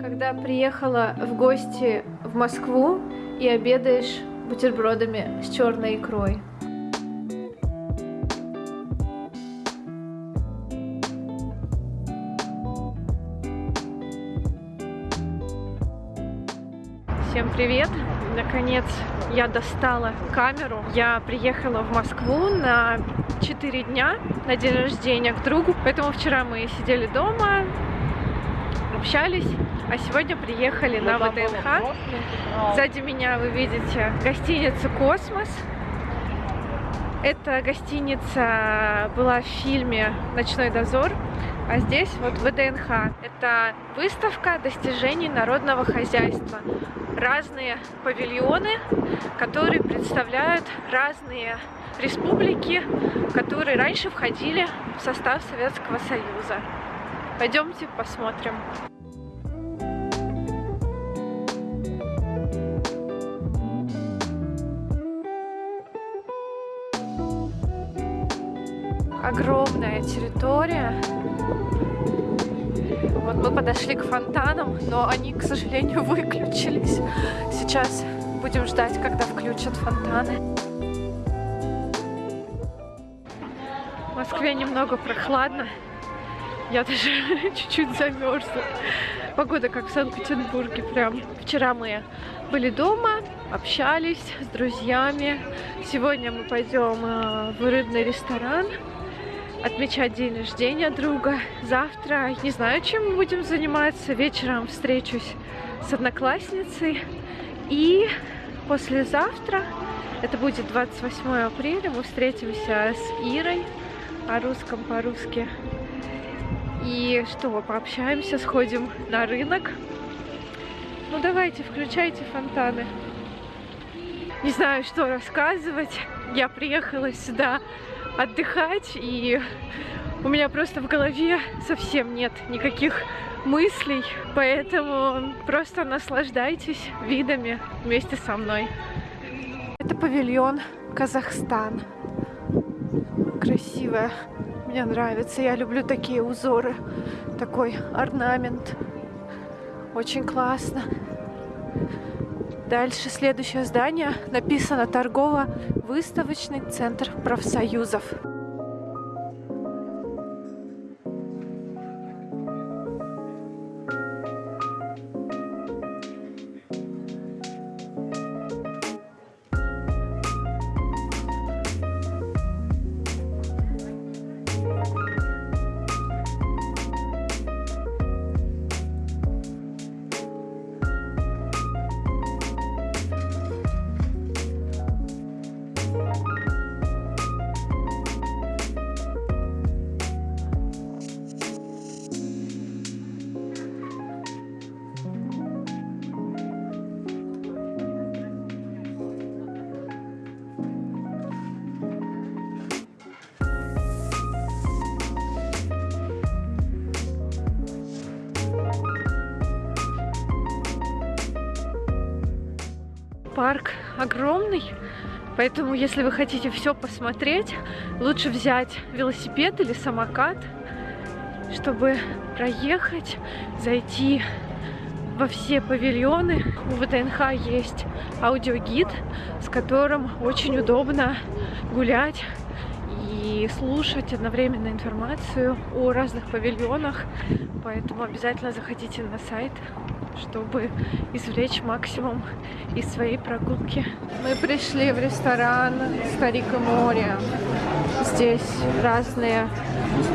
Когда приехала в гости в Москву и обедаешь бутербродами с черной икрой. Всем привет! Наконец я достала камеру. Я приехала в Москву на 4 дня на день рождения к другу. Поэтому вчера мы сидели дома, общались, а сегодня приехали на ВДНХ. Сзади меня вы видите гостиницу «Космос». Эта гостиница была в фильме «Ночной дозор», а здесь вот ВДНХ. Это выставка достижений народного хозяйства. Разные павильоны, которые представляют разные республики, которые раньше входили в состав Советского Союза. Пойдемте посмотрим. Огромная территория. Вот мы подошли к фонтанам, но они, к сожалению, выключились. Сейчас будем ждать, когда включат фонтаны. В Москве немного прохладно. Я даже чуть-чуть замерзла. Погода как в Санкт-Петербурге прям. Вчера мы были дома, общались с друзьями. Сегодня мы пойдем э, в рыбный ресторан отмечать день рождения друга. Завтра не знаю, чем мы будем заниматься. Вечером встречусь с одноклассницей. И послезавтра, это будет 28 апреля, мы встретимся с Ирой о русском по-русски. И что, пообщаемся, сходим на рынок. Ну давайте, включайте фонтаны. Не знаю, что рассказывать. Я приехала сюда отдыхать, и у меня просто в голове совсем нет никаких мыслей, поэтому просто наслаждайтесь видами вместе со мной. Это павильон Казахстан. Красивая. Мне нравится. Я люблю такие узоры. Такой орнамент. Очень классно. Дальше следующее здание написано торгово-выставочный центр профсоюзов. Парк огромный, поэтому если вы хотите все посмотреть, лучше взять велосипед или самокат, чтобы проехать, зайти во все павильоны. У ВТНХ есть аудиогид, с которым очень удобно гулять и слушать одновременно информацию о разных павильонах. Поэтому обязательно заходите на сайт чтобы извлечь максимум из своей прогулки. Мы пришли в ресторан «Старик и море». Здесь разные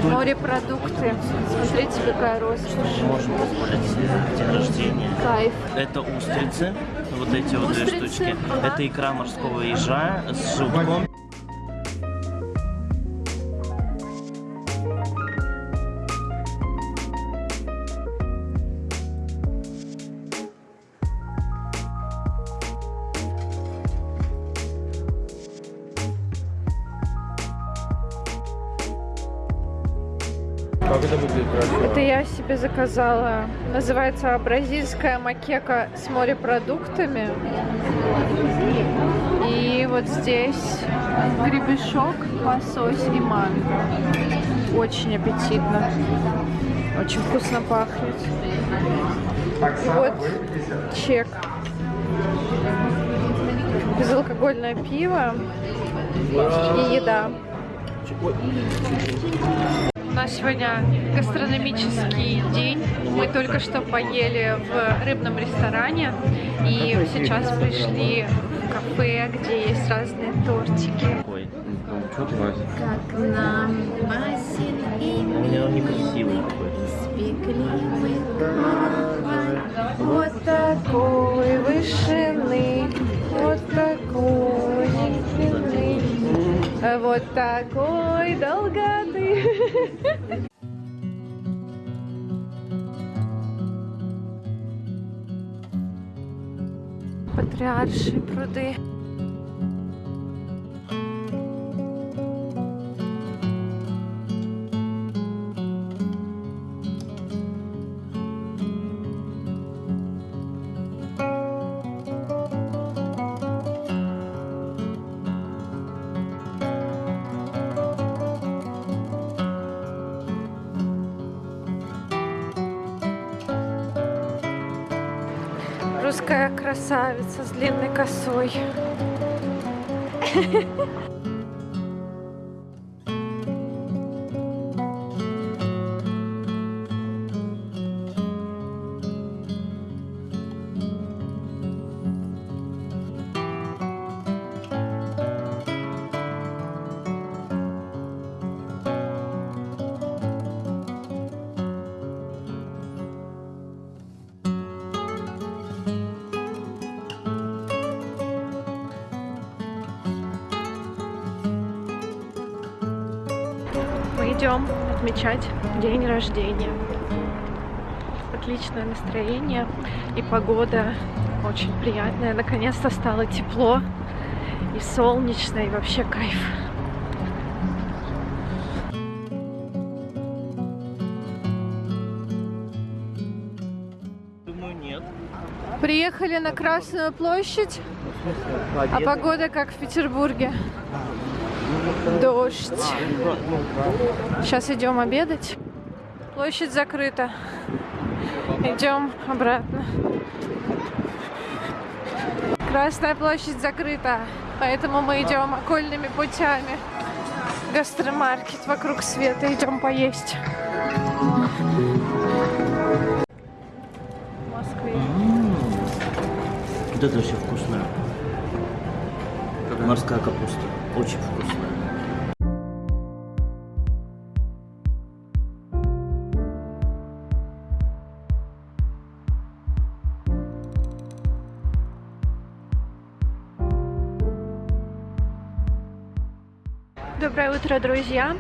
морепродукты. Смотрите, какая роскошь. Можно позволить день рождения. Кайф. Это устрицы, вот эти вот Устрицы, две штучки. ага. Это икра морского ежа с желтком. Заказала. Называется бразильская макека с морепродуктами. И вот здесь гребешок, лосось и манго. Очень аппетитно. Очень вкусно пахнет. И вот чек. Безалкогольное пиво и еда. У нас сегодня гастрономический день. Мы только что поели в рыбном ресторане и сейчас пришли в кафе, где есть разные тортики. Ой, Ну, что ты, Вася? Как нам басен и у меня он некрасивый такой. спекли мы каравай. Вот такой вышины, вот такой длины, вот такой долготы. Патриаршие пруды. Красавица с длинной косой. идем отмечать день рождения. Отличное настроение и погода очень приятная. Наконец-то стало тепло и солнечно, и вообще кайф. Думаю, нет. Приехали на Красную площадь, а погода как в Петербурге. Дождь. Сейчас идем обедать. Площадь закрыта. Идем обратно. Красная площадь закрыта, поэтому мы идем окольными путями. Гастромаркет вокруг света. Идем поесть. Москве. Вот это вообще вкусное. Морская капуста. Очень вкусная. Доброе утро, друзья!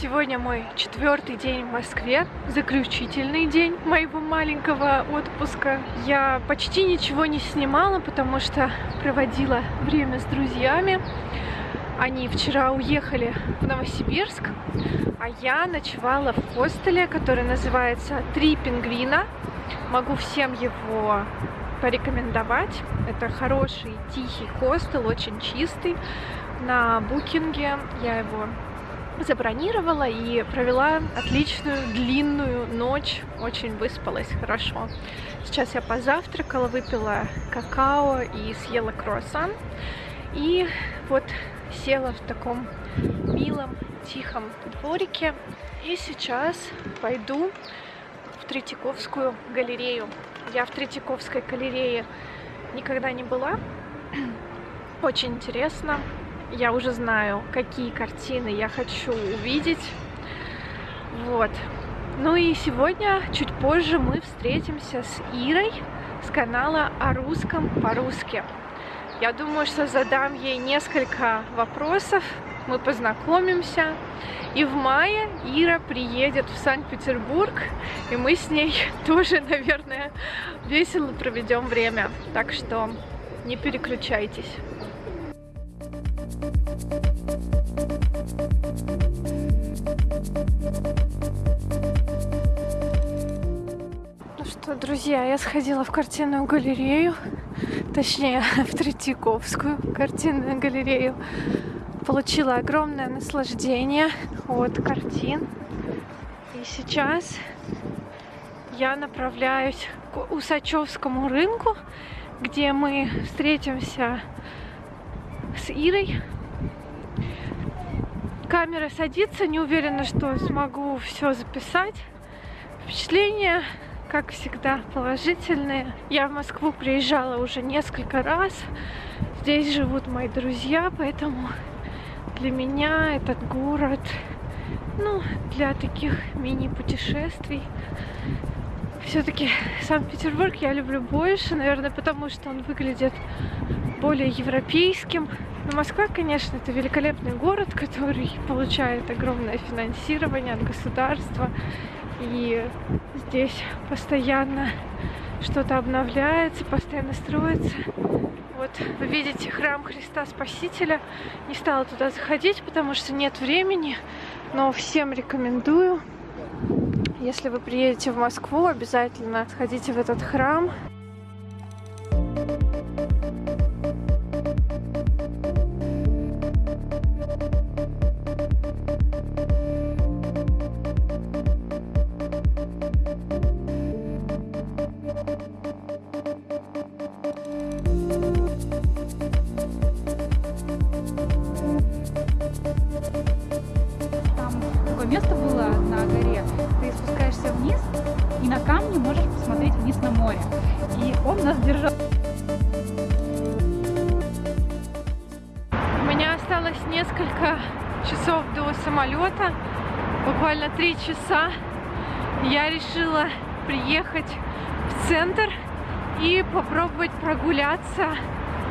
Сегодня мой четвертый день в Москве, заключительный день моего маленького отпуска. Я почти ничего не снимала, потому что проводила время с друзьями. Они вчера уехали в Новосибирск, а я ночевала в хостеле, который называется «Три пингвина». Могу всем его порекомендовать. Это хороший, тихий хостел, очень чистый. На букинге я его забронировала и провела отличную длинную ночь. Очень выспалась хорошо. Сейчас я позавтракала, выпила какао и съела круассан. И вот села в таком милом, тихом дворике. И сейчас пойду в Третьяковскую галерею. Я в Третьяковской галерее никогда не была. Очень интересно. Я уже знаю, какие картины я хочу увидеть. Вот. Ну и сегодня, чуть позже, мы встретимся с Ирой с канала о русском по-русски. Я думаю, что задам ей несколько вопросов, мы познакомимся. И в мае Ира приедет в Санкт-Петербург, и мы с ней тоже, наверное, весело проведем время. Так что не переключайтесь. Ну что, друзья, я сходила в картинную галерею, точнее, в Третьяковскую картинную галерею. Получила огромное наслаждение от картин. И сейчас я направляюсь к Усачевскому рынку, где мы встретимся с Ирой. Камера садится, не уверена, что смогу все записать. Впечатления, как всегда, положительные. Я в Москву приезжала уже несколько раз. Здесь живут мои друзья, поэтому для меня этот город, ну, для таких мини-путешествий, все-таки Санкт-Петербург я люблю больше, наверное, потому что он выглядит более европейским. Но Москва, конечно, это великолепный город, который получает огромное финансирование от государства. И здесь постоянно что-то обновляется, постоянно строится. Вот вы видите храм Христа Спасителя. Не стала туда заходить, потому что нет времени, но всем рекомендую. Если вы приедете в Москву, обязательно сходите в этот храм. Вниз на море. И он нас держал. У меня осталось несколько часов до самолета, буквально три часа. Я решила приехать в центр и попробовать прогуляться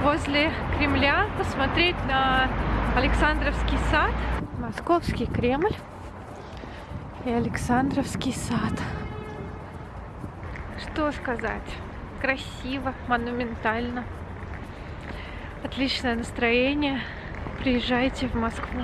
возле Кремля, посмотреть на Александровский сад, Московский Кремль и Александровский сад. Что сказать? Красиво, монументально. Отличное настроение. Приезжайте в Москву.